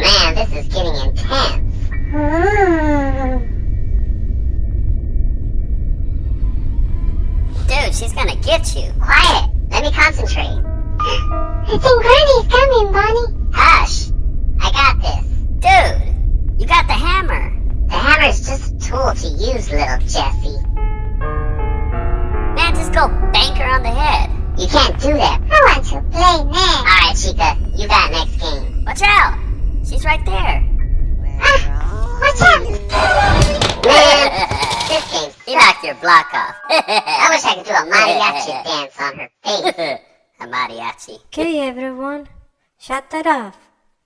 Man, this is getting intense. Dude, she's gonna get you. Quiet. Let me concentrate. I think Granny's coming, Bonnie. Hush. I got this. Dude, you got the hammer. The hammer's just a tool to use, little Jesse. Man, just go bank her on the head. You can't do that. I want to play next. Alright, Chica. You got next game. Watch out! She's right there. Ah, watch out. Man, this game's You knocked your block off. I wish I could do a mariachi dance on her face. A mariachi. Okay, everyone, shut that off.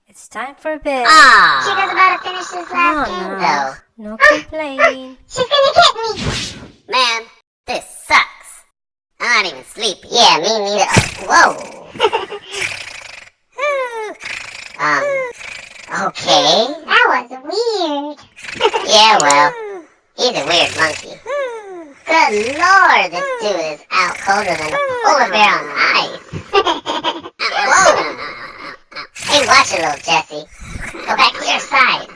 It's time for bed. Ah! Chica's about to finish this last Oh, game, no. though. No complaining. She's gonna get me. Man, this sucks. I'm not even sleepy. Yeah, me neither. Whoa. Okay. That was weird. Yeah, well, he's a weird monkey. Good lord, this dude is out colder than a polar bear on ice. Whoa. Hey, watch it, little Jesse. Go back to your side.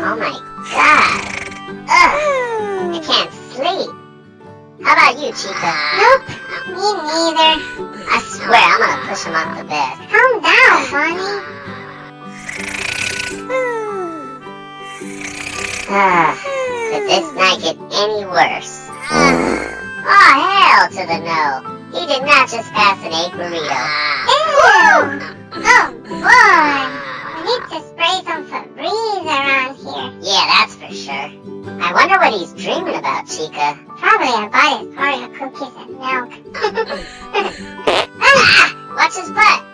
Oh my god. Ugh, I can't sleep. How about you, Chica? Nope, me neither. Push him off the bed. Calm down, Bonnie. Ah, could this night get any worse? oh, hell to the no. He did not just pass an egg burrito. Ew. Oh boy. I need to spray some Febreze around here. Yeah, that's for sure. I wonder what he's dreaming about, Chica. Probably I bought his Oreo cookies and milk. watch his butt.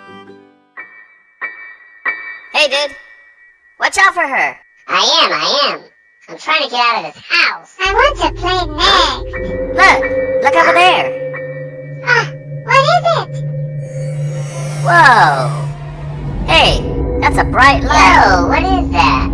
Hey, dude. Watch out for her. I am, I am. I'm trying to get out of this house. I want to play next. Look. Look over there. Ah, what is it? Whoa. Hey, that's a bright light. Whoa, what is that?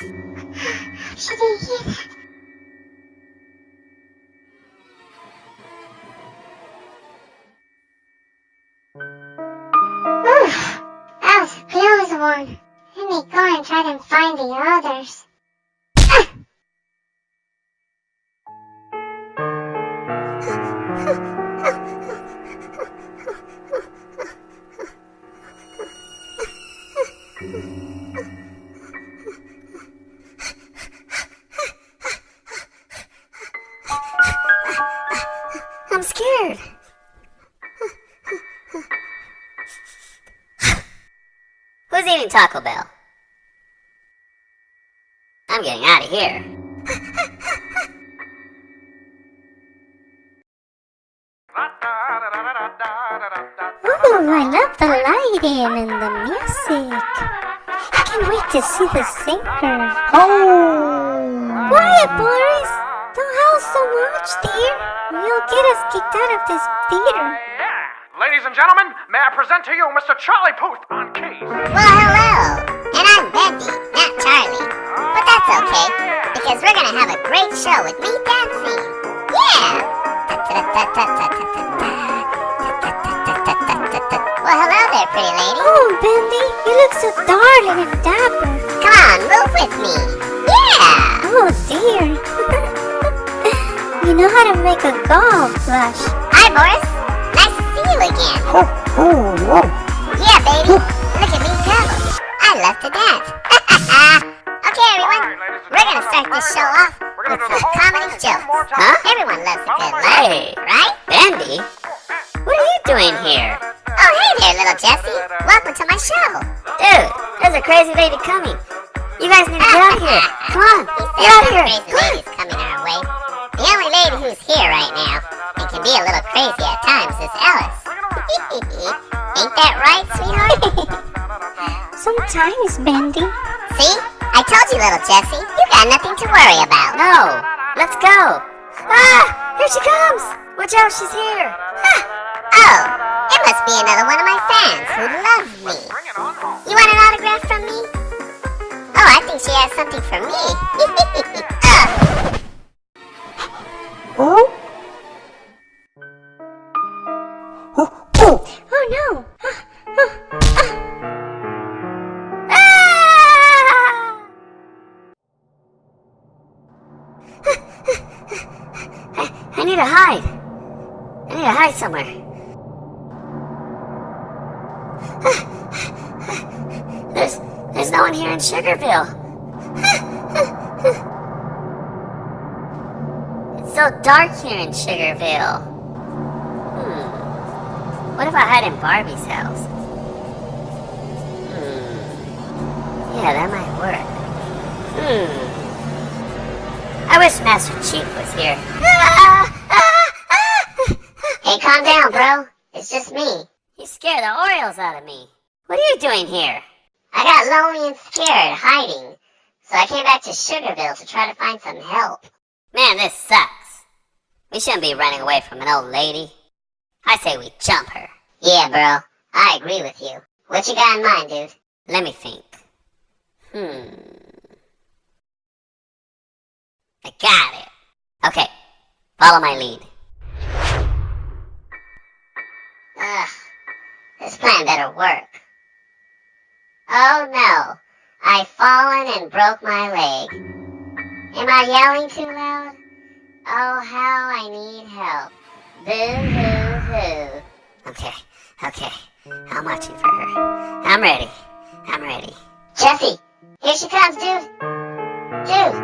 Oof, that was close one. Let me go and try to find the others. Scared. Who's eating Taco Bell? I'm getting out of here. Ooh, I love the lighting and the music. I can't wait to see the singer. Oh! Quiet, Boris! Don't so much, dear. You'll get us kicked out of this theater. Ladies and gentlemen, may I present to you Mr. Charlie Puth on keys. Well, hello. And I'm Bendy, not Charlie. But that's okay, because we're gonna have a great show with me dancing. Yeah! Well, hello there, pretty lady. Oh, Bendy, you look so darling and dapper. Come on, move with me. Yeah! Oh, dear. You know how to make a golf flush. Hi, Boris. Nice to see you again. Yeah, baby. Look at me go. I love to dance. okay, everyone. We're gonna start this show off with some comedy jokes. Huh? Everyone loves a good laugh, Hey. right? Bendy? What are you doing here? Oh, hey there, little Jesse. Welcome to my show. Dude, there's a crazy lady coming. You guys need to get out of here. Come on, He get out of here. crazy ladies coming our way. The only lady who's here right now and can be a little crazy at times is Alice. Ain't that right, sweetheart? Sometimes, Bendy. See? I told you, little Jesse. You got nothing to worry about. No, let's go. Ah, here she comes. Watch out, she's here. Huh. Oh, it must be another one of my fans who loves me. Bring it on home. You want an autograph from me? Oh, I think she has something for me. somewhere. There's there's no one here in Sugarville. It's so dark here in Sugarville. Hmm. What if I hide in Barbie's house? Hmm. Yeah, that might work. Hmm. I wish Master Chief was here. Calm down, bro. It's just me. You scare the Orioles out of me. What are you doing here? I got lonely and scared, hiding. So I came back to Sugarville to try to find some help. Man, this sucks. We shouldn't be running away from an old lady. I say we jump her. Yeah, bro. I agree with you. What you got in mind, dude? Let me think. Hmm. I got it. Okay, follow my lead. Plan better work. Oh no. I've fallen and broke my leg. Am I yelling too loud? Oh, how I need help. Boo hoo hoo. Okay, okay. I'm watching for her. I'm ready. I'm ready. Jesse, here she comes, dude. Dude,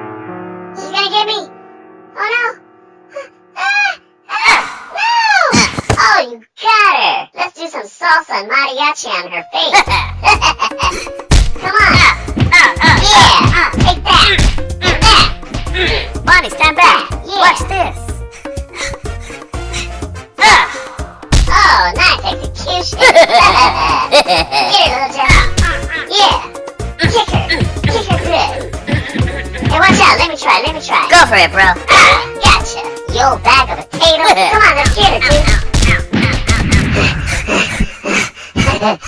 she's gonna get me. Oh no. Salsa and mariachi on her face. Come on. Uh, uh, uh, yeah, take that. And that. Bonnie, stand back. Yeah. Watch this. Oh, nice execution. Get her, little Jesse. Yeah. Kick her. Kick her good. Hey, watch out. Let me try. Let me try. Go for it, bro. Ah, gotcha. You old bag of potatoes. Come on, let's get her, dude. Man,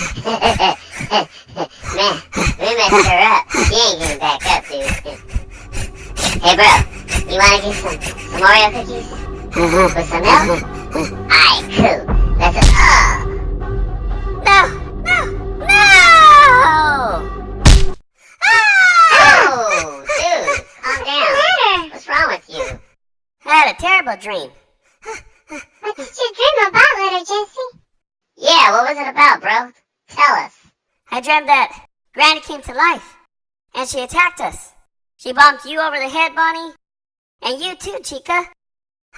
we messed her up. She ain't getting back up, dude. Hey, bro. You wanna get some, some Oreo cookies? Uh-huh. With some milk? Alright, cool. Let's, oh. No, no, no! Oh, dude. Calm down. What's wrong with you? I had a terrible dream. What did you dream about, little Jesse? Yeah, what was it about, bro? Tell us. I dreamt that Granny came to life, and she attacked us. She bumped you over the head, Bonnie, and you too, Chica.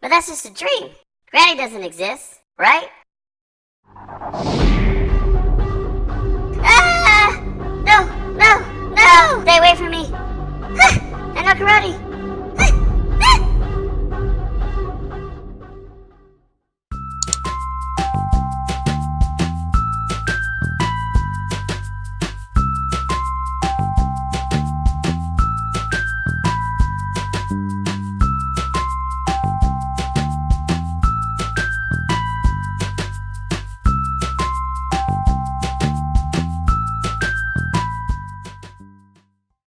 but that's just a dream. Granny doesn't exist, right?